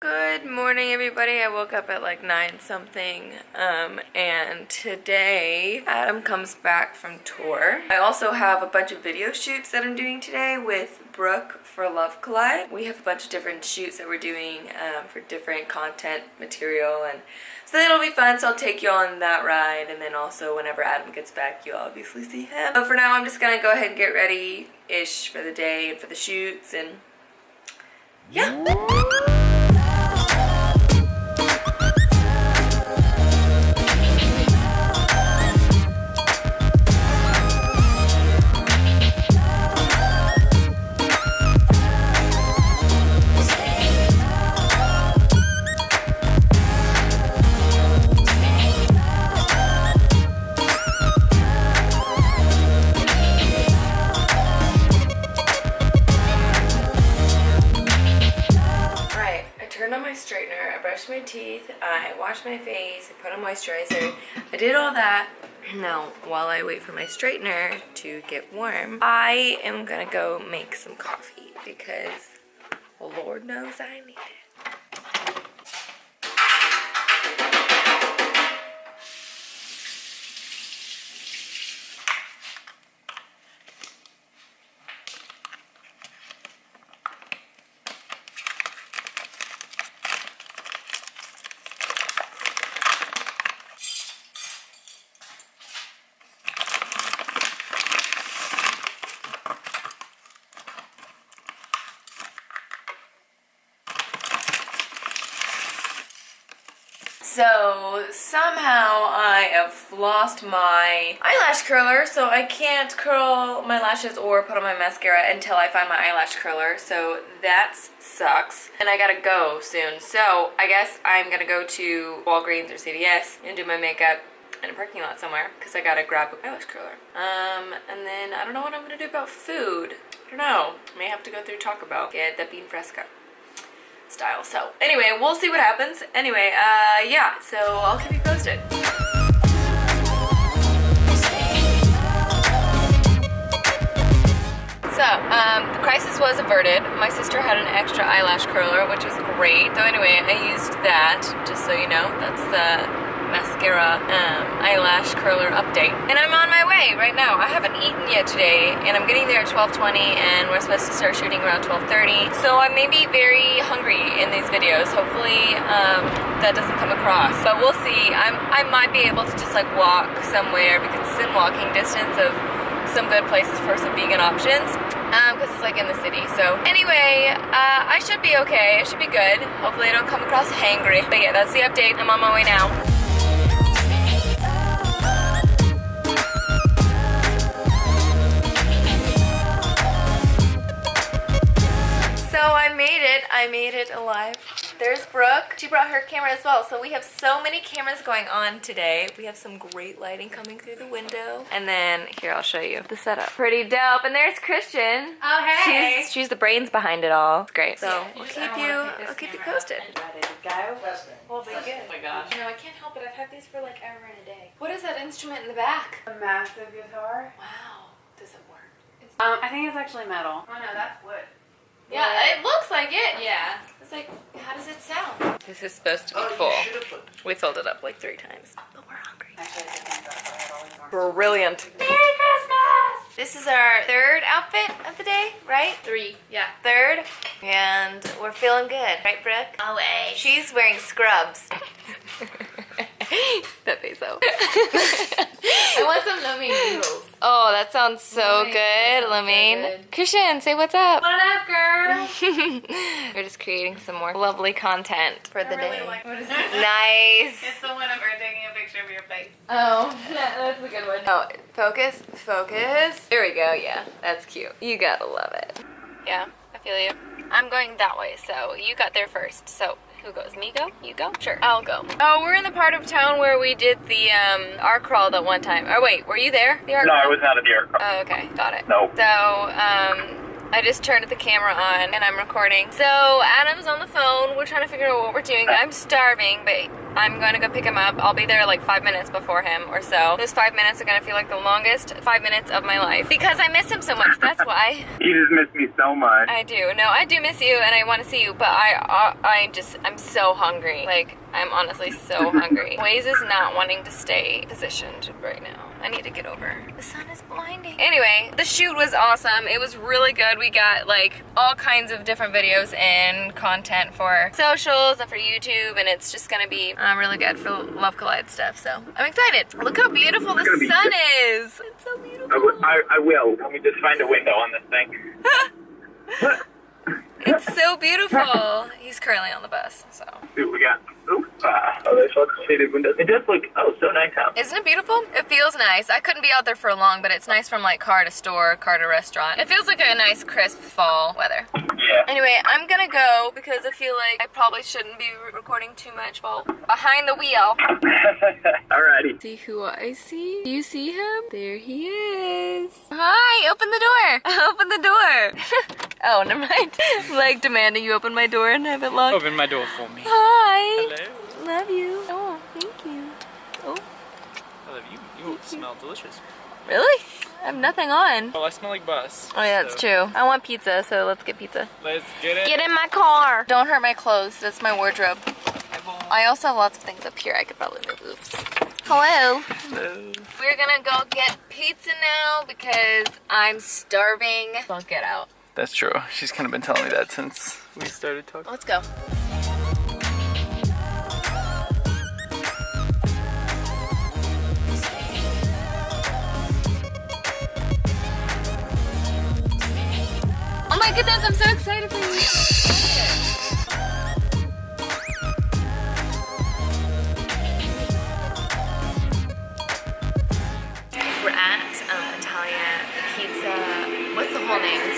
Good morning everybody. I woke up at like 9 something um, and today Adam comes back from tour. I also have a bunch of video shoots that I'm doing today with Brooke for Love Collide. We have a bunch of different shoots that we're doing um, for different content material and so it'll be fun so I'll take you on that ride and then also whenever Adam gets back you'll obviously see him. But for now I'm just gonna go ahead and get ready-ish for the day and for the shoots and yeah. Face, I put on moisturizer. I did all that. Now, while I wait for my straightener to get warm, I am gonna go make some coffee because Lord knows I need it. So somehow I have lost my eyelash curler so I can't curl my lashes or put on my mascara until I find my eyelash curler so that sucks and I gotta go soon so I guess I'm gonna go to Walgreens or CVS and do my makeup in a parking lot somewhere because I gotta grab an eyelash curler. Um, and then I don't know what I'm gonna do about food. I don't know. May have to go through Taco Bell, get the bean fresco style. So anyway, we'll see what happens. Anyway, uh, yeah, so I'll keep you posted. So, um, the crisis was averted. My sister had an extra eyelash curler, which is great. So anyway, I used that, just so you know. That's the mascara um, eyelash curler update. And I'm on my way right now. I haven't eaten yet today and I'm getting there at 12.20 and we're supposed to start shooting around 12.30. So I may be very hungry in these videos. Hopefully um, that doesn't come across. But we'll see. I'm, I might be able to just like walk somewhere because it's in walking distance of some good places for some vegan options because um, it's like in the city. So anyway, uh, I should be okay. I should be good. Hopefully I don't come across hangry. But yeah, that's the update. I'm on my way now. I made it. I made it alive. There's Brooke. She brought her camera as well. So we have so many cameras going on today. We have some great lighting coming through the window. And then here, I'll show you the setup. Pretty dope. And there's Christian. Oh, hey. She's, she's the brains behind it all. It's great. So Yeah, we'll keep you, wanna pick this I'll keep you posted. and Ready to go. We'll be good. Oh my gosh. No, I can't help it. I've had these for like ever and a day. What is that instrument in the back? A massive guitar. Wow. Does it work? Um, I think it's actually metal. Oh no, that's wood. Yeah, it looks like it. Yeah. It's like, how does it sound? This is supposed to be oh, full. We filled it up like three times, but we're hungry. Actually, I think that's why I had all these orange. Brilliant. Merry Christmas! This is our third outfit of the day, right? Three. Yeah. Third. And we're feeling good, right, Brooke? Always. She's wearing scrubs. that peso. I want some yummy noodles. Oh, that sounds so Yummy. good, That so Christian, say what's up. What up, girl? We're just creating some more lovely content for the I really day. like what is it? nice. It's the one of her taking a picture of your face. Oh, that's a good one. oh, focus, focus. There we go. Yeah, that's cute. You gotta love it. Yeah, I feel you. I'm going that way, so you got there first. So who goes? Me go? You go? Sure, I'll go. Oh, we're in the part of town where we did the um, arc crawl that one time. Oh wait, were you there? The arc No, crawl? I was not at the aircraft. Oh, okay, got it. No. So, um, I just turned the camera on and I'm recording. So, Adam's on the phone. We're trying to figure out what we're doing. I'm starving, but I'm going to go pick him up. I'll be there like five minutes before him or so. Those five minutes are going to feel like the longest five minutes of my life because I miss him so much. That's why. You just miss me so much. I do. No, I do miss you and I want to see you, but I, I, I just, I'm so hungry. Like, I'm honestly so hungry. Waze is not wanting to stay positioned right now. I need to get over. The sun is blinding. Anyway, the shoot was awesome. It was really good. We got like all kinds of different videos and content for socials and for YouTube, and it's just gonna be uh, really good for Love Collide stuff. So I'm excited. Look how beautiful the It's be sun good. is. It's so beautiful. I will. Let me just find a window on this thing. It's so beautiful. He's currently on the bus, so. See what we got. Ooh, ah, oh, there's lots of shaded windows. It does look, oh, so nice out. Isn't it beautiful? It feels nice. I couldn't be out there for long, but it's nice from like car to store, car to restaurant. It feels like a nice crisp fall weather. Yeah. Anyway, I'm gonna go because I feel like I probably shouldn't be re- recording too much while behind the wheel. Alrighty. See who I see? Do you see him? There he is. Hi, open the door. Open the door. oh, never mind. like demanding you open my door and have it locked. Open my door for me. Hi. Hello. Love you. Oh, thank you. Oh, I love you. You smell delicious. really? I have nothing on. Well, I smell like bus. Oh yeah, that's so true. I want pizza, so let's get pizza. Let's get it. Get in my car. Don't hurt my clothes. That's my wardrobe. I also have lots of things up here I could probably move. Oops. Hello. Hello. We're gonna go get pizza now because I'm starving. Don't get out. That's true. She's kind of been telling me that since we started talking. Let's go. Oh my goodness, I'm so excited for you.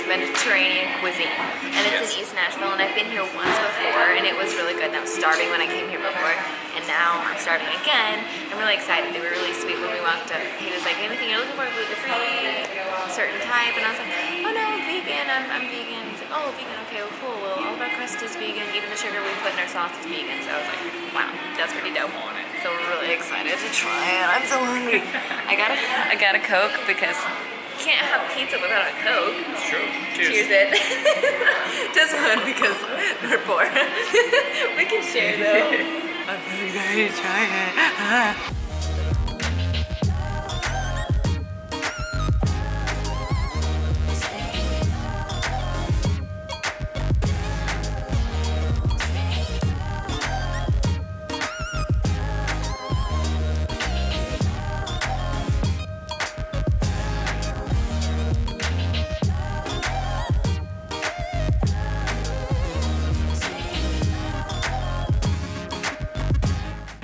Mediterranean cuisine, and it's in East Nashville. And I've been here once before, and it was really good. And I was starving when I came here before, and now I'm starving again. I'm really excited. They were really sweet when we walked up. He was like, "Anything you're looking for? Gluten free, certain type?" And I was like, "Oh no, vegan. I'm, I'm vegan." He's like, "Oh, vegan. Okay, well, cool. Well, all of our crust is vegan. Even the sugar we put in our sauce is vegan." So I was like, "Wow, that's pretty dope." So we're really excited to try it. I'm so hungry. I got a I got a Coke because can't have pizza without a Coke. True. Cheers it. Just one because we're poor. we can share though. I'm so excited to try it.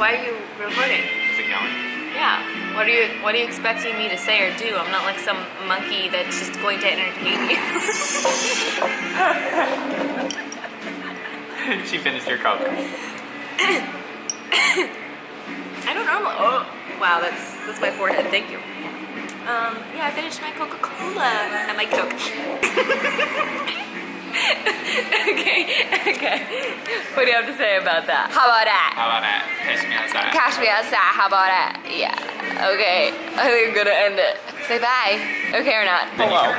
Why are you recording? Is it going? Yeah. What are you What are you expecting me to say or do? I'm not like some monkey that's just going to entertain you. she finished her coke. I don't normally. Oh, wow. That's that's my forehead. Thank you. Um. Yeah, I finished my Coca Cola and my Coke. okay. Okay. What do you have to say about that? How about that? How about that? Catch me outside. Cash me outside. How about that? Yeah. Okay. I think I'm gonna end it. Say bye. Okay or not? Then Hello.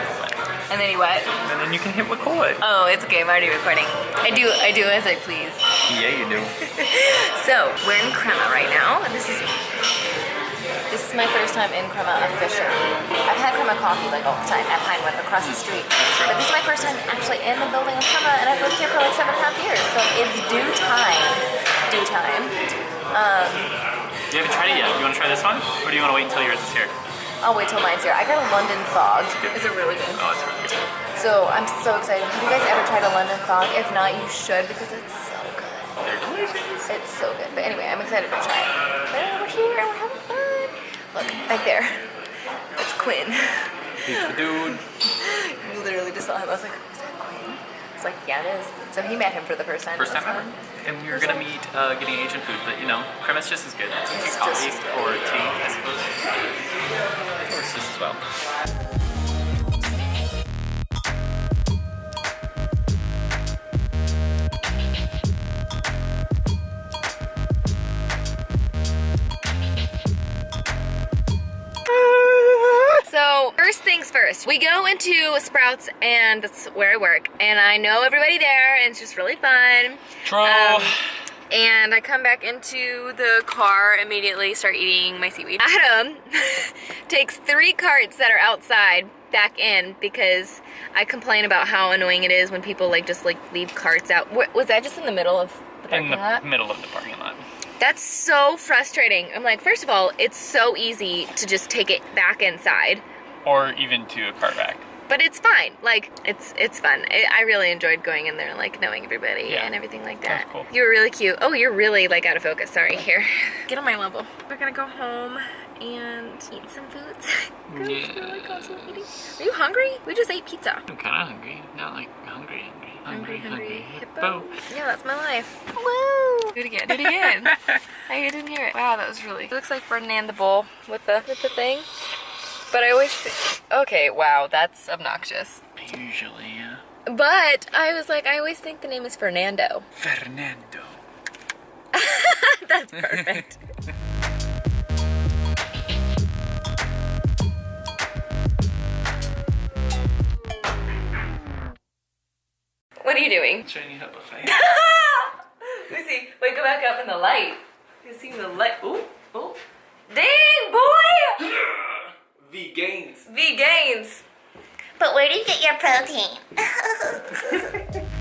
And then you what? And then you can hit record. Oh, it's okay. I'm already recording. I do. I do as I please. Yeah, you do. So we're in Crema right now. This is this is my first time in Crema officially. I've had Crema coffee like all the time at Pinewood across the street, but this is my first time actually in the building of Crema, and I've lived here for like seven and a half years. So it's due time. Due time. Um, You haven't tried it yet. You want to try this one? Or do you want to wait until yours is here? I'll wait till mine's here. I got a London fog. Is it really good? Oh, it's really good. So I'm so excited. Have you guys ever tried a London fog? If not, you should because it's so good. They're delicious. It's so good. But anyway, I'm excited to try it. But we're here, we're having fun. Look, back there. It's Quinn. He's the dude. You literally just saw him. I was like, is that Quinn? It's like, yeah, it is. So he met him for the first time. First time ever. And we were gonna meet uh, getting Asian food, but you know, Crema's just as good. It's It's coffee just as good. or tea, I suppose. Works just as well. Breakfast. We go into Sprouts, and that's where I work, and I know everybody there, and it's just really fun. True. Um, and I come back into the car immediately, start eating my seaweed. Adam takes three carts that are outside back in because I complain about how annoying it is when people like just like leave carts out. Was that just in the middle of the parking in the lot? middle of the parking lot. That's so frustrating. I'm like, first of all, it's so easy to just take it back inside, Or even to a car back. but it's fine. Like, it's it's fun. I I really enjoyed going in there and like knowing everybody Yeah. and everything like that. That's that. cool. You were really cute. Oh, you're really like out of focus. Sorry. Here, get on my level. We're gonna go home and eat some foods. Girls, Yeah. feel like. Are you hungry? We just ate pizza. I'm kind of hungry. Not like hungry, hungry. Hungry, hungry, hippo. hippo. Yeah, that's my life. Woo! Do it again. Do it again. I didn't hear it. Wow, that was really. It looks like Ferdinand the Bull with the with the thing. But I always. Okay, wow, that's obnoxious. Usually, yeah. But I was like, I always think the name is Fernando. Fernando. that's perfect. what are you doing? You how to fight. Lucy, wait, go back up in the light. You see the light? Ooh, ooh. Dang, boy! V gains. But where do you get your protein?